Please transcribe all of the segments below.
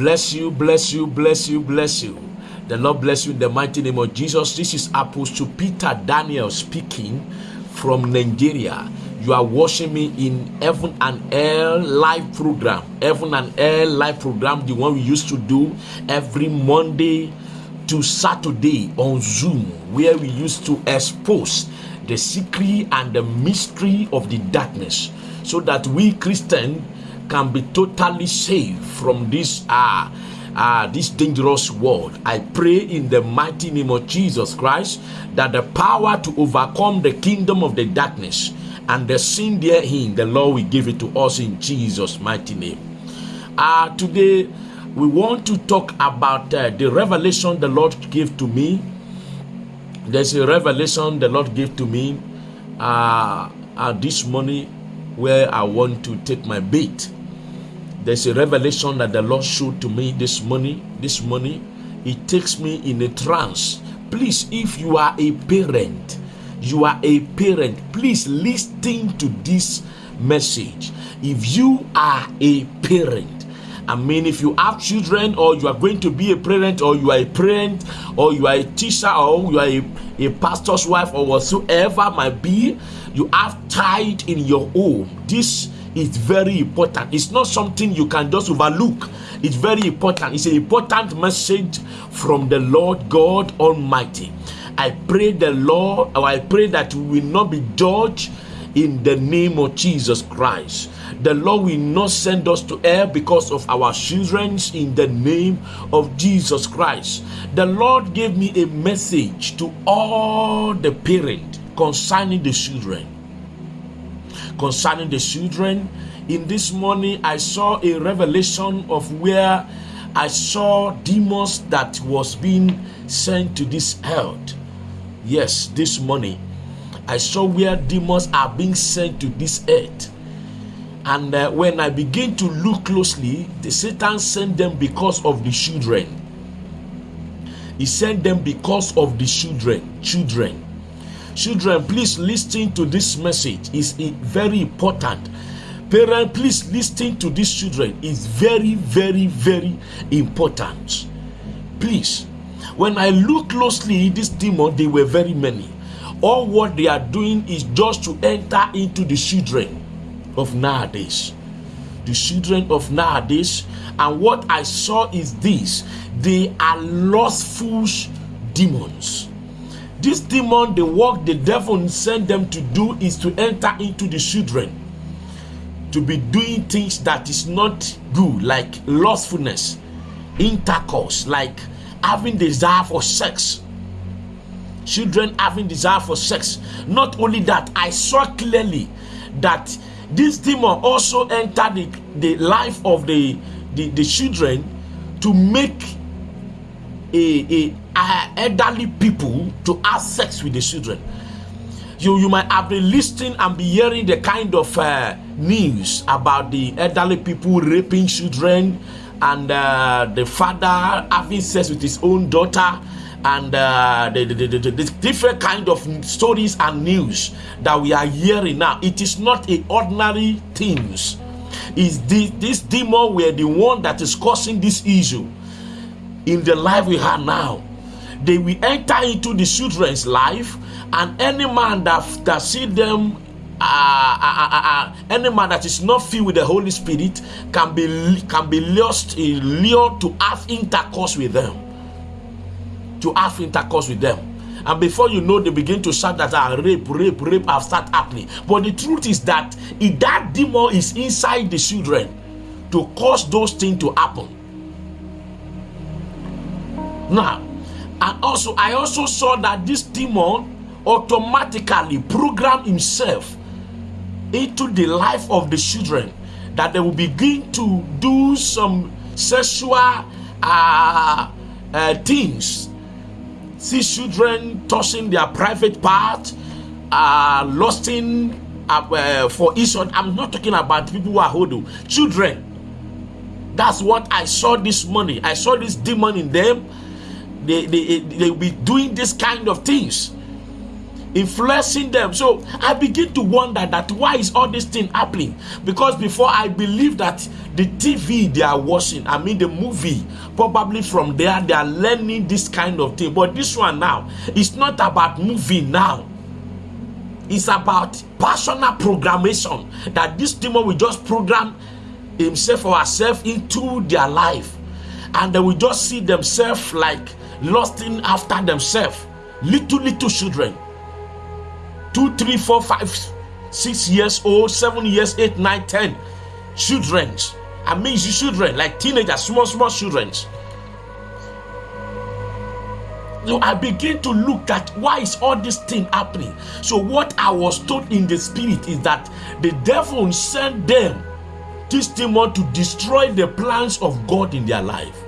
Bless you, bless you, bless you, bless you. The Lord bless you in the mighty name of Jesus. This is Apostle Peter Daniel speaking from Nigeria. You are watching me in Heaven and Air live program. Heaven and Air live program, the one we used to do every Monday to Saturday on Zoom, where we used to expose the secret and the mystery of the darkness so that we Christians can be totally saved from this uh, uh, this dangerous world. I pray in the mighty name of Jesus Christ that the power to overcome the kingdom of the darkness and the sin therein, the Lord will give it to us in Jesus' mighty name. Uh, today, we want to talk about uh, the revelation the Lord gave to me. There's a revelation the Lord gave to me uh, uh, this morning where I want to take my bait. There's a revelation that the Lord showed to me this morning. This morning, it takes me in a trance. Please, if you are a parent, you are a parent, please listen to this message. If you are a parent, I mean, if you have children, or you are going to be a parent, or you are a parent, or you are a teacher, or you are a, a pastor's wife, or whatsoever might be, you have child in your home. This is very important. It's not something you can just overlook. It's very important. It's an important message from the Lord God Almighty. I pray the Lord, or I pray that we will not be judged in the name of Jesus Christ. The Lord will not send us to hell because of our children in the name of Jesus Christ. The Lord gave me a message to all the parents concerning the children. Concerning the children, in this morning I saw a revelation of where I saw demons that was being sent to this earth Yes, this morning I saw where demons are being sent to this earth. And uh, when I begin to look closely, the Satan sent them because of the children. He sent them because of the children. Children. Children, please listen to this message. It's very important. Parent, please listen to these children. It's very, very, very important. Please when I look closely, these demons, they were very many. All what they are doing is just to enter into the children of nowadays. The children of nowadays. And what I saw is this they are lustful demons. This demon, the work the devil sent them to do is to enter into the children, to be doing things that is not good, like lustfulness, intercourse, like having desire for sex. Children having desire for sex. Not only that i saw clearly that this demon also entered the, the life of the, the the children to make a, a, a elderly people to have sex with the children. You you might have been listening and be hearing the kind of uh, news about the elderly people raping children and uh, the father having sex with his own daughter and uh, the, the, the, the, different kind of stories and news that we are hearing now. It is not a ordinary things. Is this, this demon were the one that is causing this issue in the life we have now they will enter into the children's life and any man that, that see them uh, uh, uh, any man that is not filled with the Holy Spirit can be can be lost, lured to have intercourse with them, to have intercourse with them. And before you know, they begin to shout that ah, rape, rape, rape have start happening. But the truth is that if that demon is inside the children to cause those things to happen. Now, and also I also saw that this demon automatically program himself into the life of the children that they will begin to do some sexual uh, uh, things. See children tossing their private part, uh, lusting uh, for each other. I'm not talking about people who are hoodoo. Children. That's what I saw this morning. I saw this demon in them. They, they, they will be doing this kind of things influencing them. So I begin to wonder that why is all this thing happening? Because before I believe that the TV they are watching, I mean the movie, probably from there they are learning this kind of thing. But this one now, it's not about movie now. It's about personal programmation that this demon will just program himself or herself into their life and they will just see themselves like lusting after themselves little little children two three four five six years old seven years eight nine ten children i mean children like teenagers small small children so I begin to look at why is all this thing happening. So what I was told in the spirit is that the devil sent them this demon to destroy the plans of God in their life.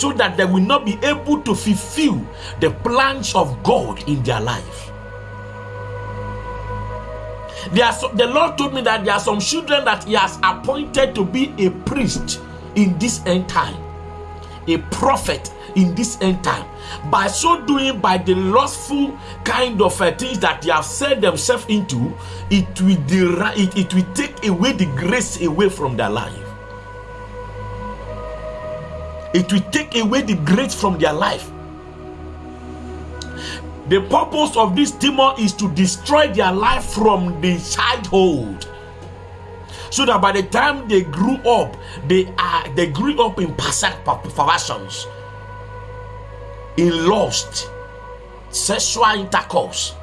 So that they will not be able to fulfill the plans of God in their life. There are the Lord told me that there are some children that He has appointed to be a priest in this end time, a prophet in this end time. By so doing, by the lustful kind of uh, things that they have set themselves into, it will it, it will take away the grace away from their life. It will take away the grace from their life. The purpose of this demon is to destroy their life from the childhood so that by the time they grew up they are they grew up in perversions in lust, sexual intercourse.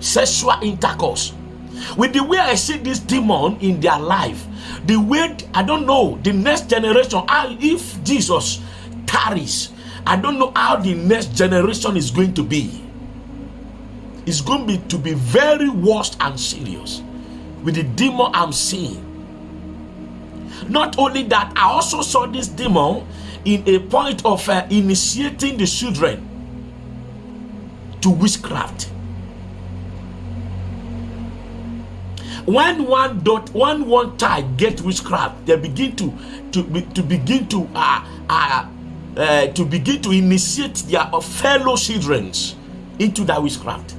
Sexual intercourse. With the way I see this demon in their life, the way I don't know the next generation, how if Jesus tarries, I don't know how the next generation is going to be. It's going to be, to be very worst and serious with the demon I'm seeing. Not only that, I also saw this demon in a point of uh, initiating the children to witchcraft. When one dot one one child get witchcraft, they begin to to to begin to uh, uh, uh, to begin to initiate their fellow children into that witchcraft.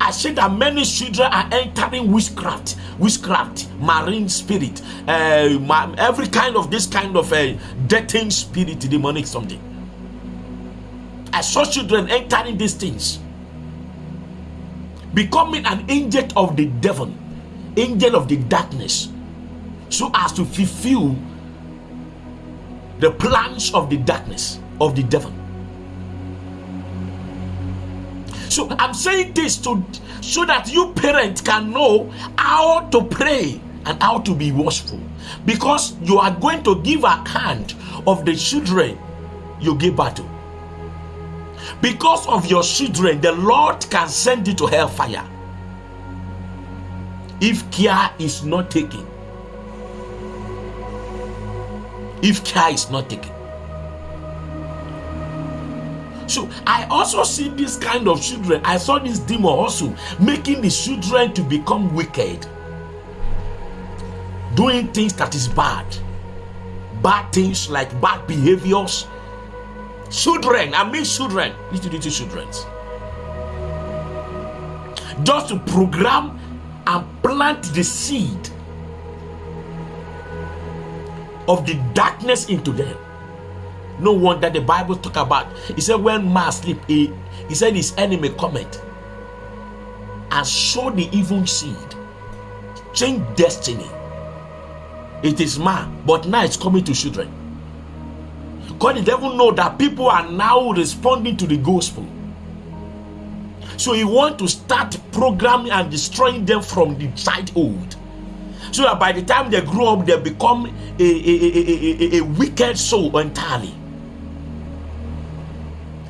I said that many children are entering witchcraft, witchcraft, marine spirit, uh, every kind of this kind of a uh, dating spirit, demonic something. I saw children entering these things, becoming an angel of the devil, angel of the darkness, so as to fulfill the plans of the darkness of the devil. So I'm saying this to so that you parents can know how to pray and how to be watchful because you are going to give account of the children you give birth to. Because of your children, the Lord can send you to hellfire if care is not taken. If care is not taken. So I also see this kind of children. I saw this demon also making the children to become wicked, doing things that is bad, bad things like bad behaviors. Children, I mean children, little little children, just to program and plant the seed of the darkness into them no wonder the Bible talk about. He said, when man sleep, he, he said his enemy comment and sow the evil seed, change destiny. It is man, but now it's coming to children. God the devil know that people are now responding to the gospel. So he want to start programming and destroying them from the childhood. So that by the time they grow up, they become a, a, a, a, a wicked soul entirely.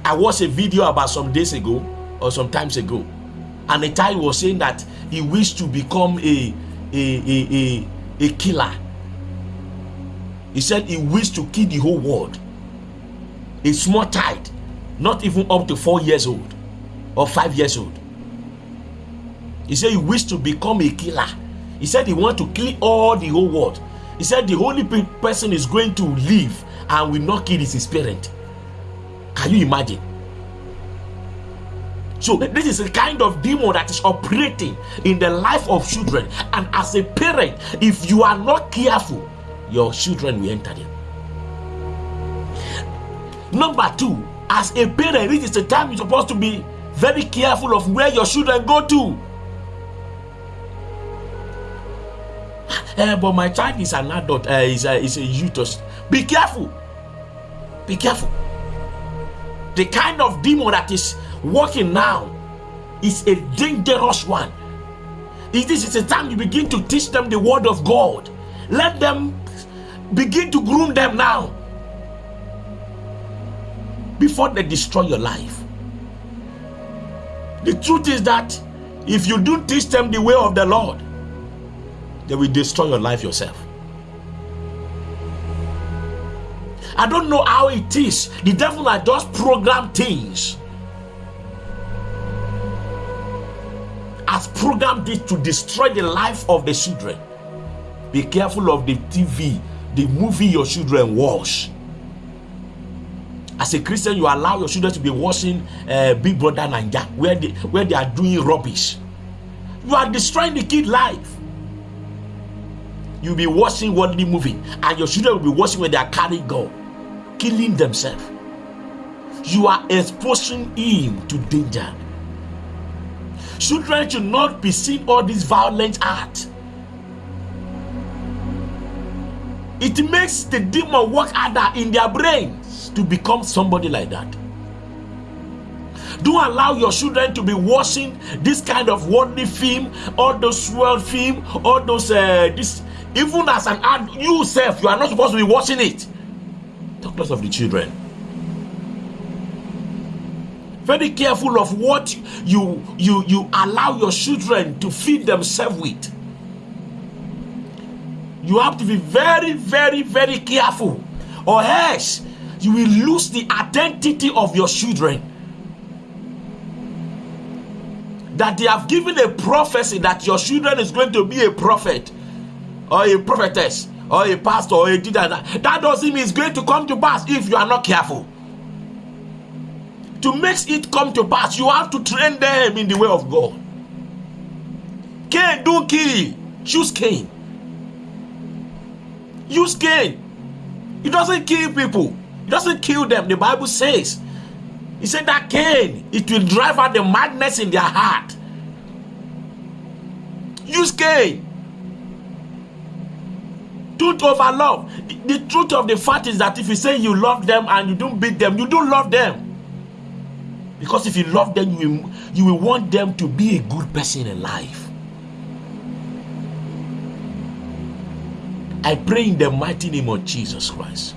I watched a video about some days ago or some times ago, and a child was saying that he wished to become a a, a, a, a killer. He said he wished to kill the whole world. A small child, not even up to four years old or five years old. He said he wished to become a killer. He said he want to kill all the whole world. He said the only person is going to live and will not kill his parent. Can you imagine? So, this is a kind of demon that is operating in the life of children. And as a parent, if you are not careful, your children will enter them. Number two, as a parent, this is the time you're supposed to be very careful of where your children go to. Uh, but my child is an adult, uh, is, a, is a youth. Be careful. Be careful. The kind of demon that is working now is a dangerous one. It is a time you begin to teach them the word of God. Let them begin to groom them now before they destroy your life. The truth is that if you don't teach them the way of the Lord, they will destroy your life yourself. I don't know how it is. The devil has just programmed things. Has programmed it to destroy the life of the children. Be careful of the TV, the movie your children watch. As a Christian, you allow your children to be watching uh, Big Brother Naija, where they where they are doing rubbish. You are destroying the kid life. You'll be watching worldly movie, and your children will be watching where they are carrying gun, killing themselves. You are exposing him to danger. Children should not be seeing all this violent art. It makes the demon work harder in their brains to become somebody like that. Don't allow your children to be watching this kind of worldly film, all those world film, all those uh, this. Even as an ad, you self, you are not supposed to be watching it. Talk less of the children. Very careful of what you you you allow your children to feed themselves with you have to be very, very, very careful, or else you will lose the identity of your children. That they have given a prophecy that your children is going to be a prophet, or a prophetess, or a pastor, or a teacher. That doesn't mean it's going to come to pass if you are not careful. To make it come to pass, you have to train them in the way of God. cane, don't kill. Choose cane. Use cane. It doesn't kill people. It doesn't kill them. The Bible says. He said that cane, it will drive out the madness in their heart. Use cane. Don't overlove. The, the truth of the fact is that if you say you love them and you don't beat them, you don't love them. Because if you love them, you will, you will want them to be a good person in life. I pray in the mighty name of Jesus Christ.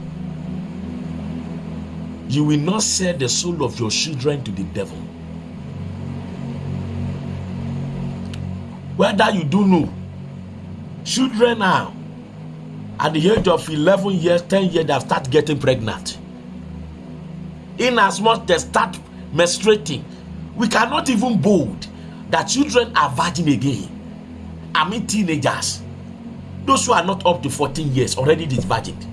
You will not sell the soul of your children to the devil. Whether you do know, children now, at the age of 11 years, 10 years, they start getting pregnant. In as much they start menstruating, we cannot even bold that children are virgin again. I mean, teenagers those who are not up to 14 years already disvirgined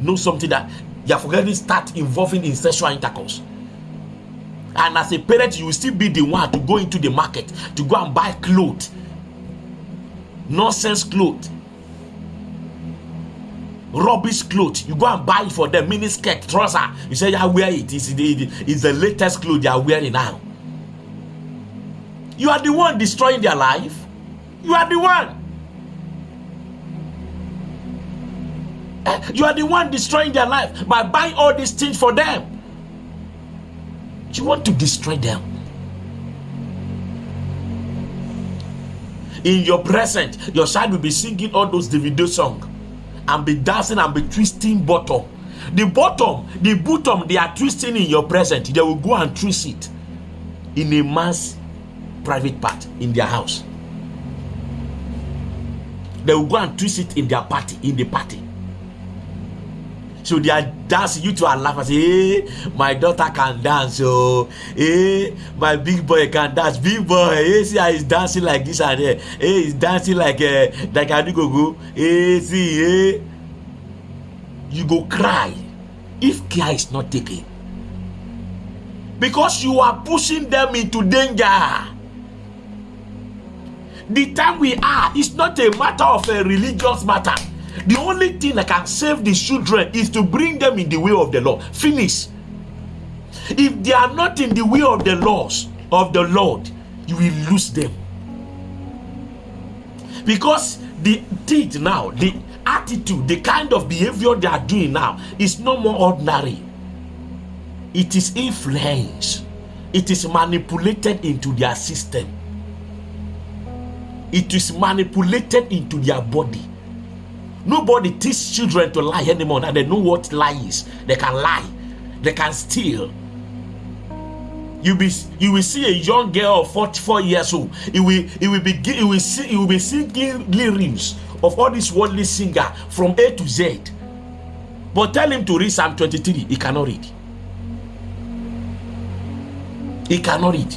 know something that you have already start involving in sexual intercourse. And as a parent, you will still be the one to go into the market to go and buy clothes, nonsense clothes, rubbish clothes. You go and buy for them, mini skirt, trouser. You say, "I wear it. It's the, it's the latest clothes they are wearing now." You are the one destroying their life. You are the one. You are the one destroying their life by buying all these things for them. You want to destroy them. In your present, your child will be singing all those Davido songs and be dancing and be twisting bottom. The bottom, the bottom they are twisting in your present, they will go and twist it in a man's private part in their house. They will go and twist it in their party, in the party. So they are dancing. You two are laughing. Say, hey, my daughter can dance. Oh, hey, my big boy can dance. Big boy, hey, see how he's dancing like this and there. Hey, he's dancing like uh, like Adigogo. Hey, see, hey. You go cry if care is not taken. because you are pushing them into danger. The time we are is not a matter of a religious matter. The only thing that can save the children is to bring them in the way of the Lord. Finish. If they are not in the way of the laws of the Lord, you will lose them. Because the deed now, the attitude, the kind of behavior they are doing now is no more ordinary. It is influence. It is manipulated into their system. It is manipulated into their body. Nobody teach children to lie anymore. And they know what lie is. They can lie. They can steal. You be you will see a young girl of 44 years old. It will it will be it will see it will be singing lyrics of all these worldly singer from A to Z. But tell him to read Psalm 23. He cannot read. He cannot read.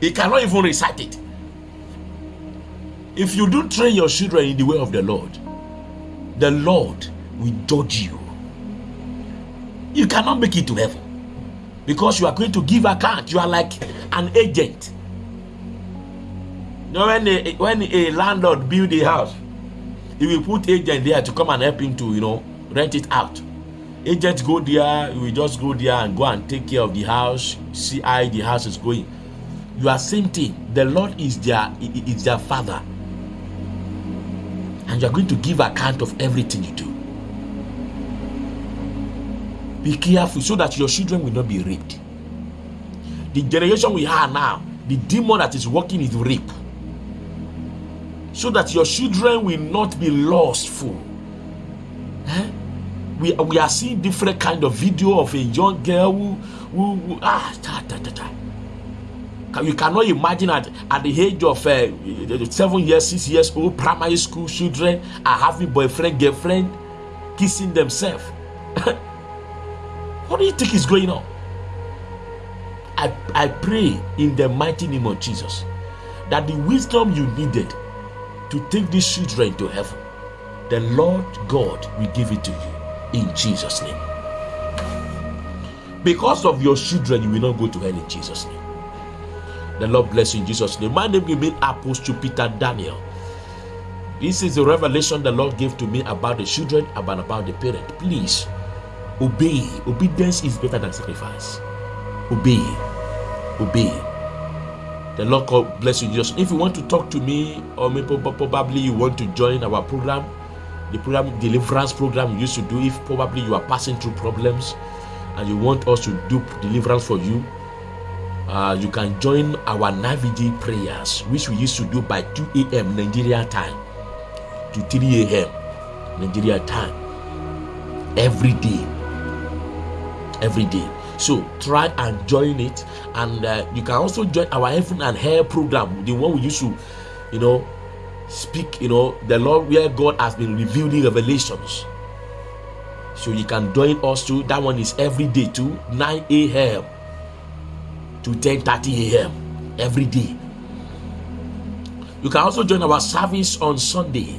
He cannot even recite it. If you don't train your children in the way of the Lord, the Lord will judge you. You cannot make it to heaven because you are going to give account. You are like an agent. You know, when a, when a landlord build a house, he will put agent there to come and help him to, you know, rent it out. Agents go there, we just go there and go and take care of the house, see how the house is going. You are same thing. The Lord is their is their father and you are going to give account of everything you do. Be careful so that your children will not be raped. The generation we have now, the demon that is working is rape. So that your children will not be lustful. Eh? We, we are seeing different kind of video of a young girl who, who, who ah, ta, ta, ta, ta you cannot imagine at, at the age of uh, seven years, six years old, primary school children are having boyfriend, girlfriend, kissing themselves. what do you think is going on? I, I pray in the mighty name of Jesus that the wisdom you needed to take these children to heaven, the Lord God will give it to you in Jesus' name. Because of your children, you will not go to hell in Jesus' name. The Lord bless you in Jesus' name. My name remains Apostle Peter Daniel. This is the revelation the Lord gave to me about the children, about, about the parent. Please obey. Obedience is better than sacrifice. Obey. Obey. The Lord God bless you, Jesus. If you want to talk to me, or maybe probably you want to join our program, the program deliverance program you used to do, if probably you are passing through problems and you want us to do deliverance for you, uh, you can join our Navigi prayers, which we used to do by 2 a.m. Nigeria time to 3 a.m. Nigeria time every day. Every day. So try and join it, and uh, you can also join our heaven and hair program, the one we used to, you know, speak. You know, the Lord where God has been revealing revelations. So you can join us too. That one is every day too, 9 a.m to 10:30 a.m. every day. You can also join our service on Sunday.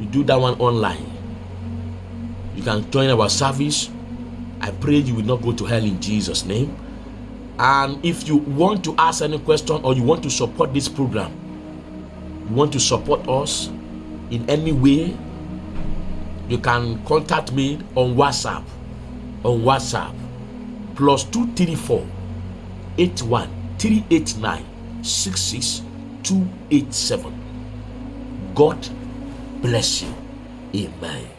You do that one online. You can join our service. I pray you will not go to hell in Jesus' name. And if you want to ask any question or you want to support this program, you want to support us in any way, you can contact me on WhatsApp. On WhatsApp, plus 234 81 389 66287. God bless you. Amen.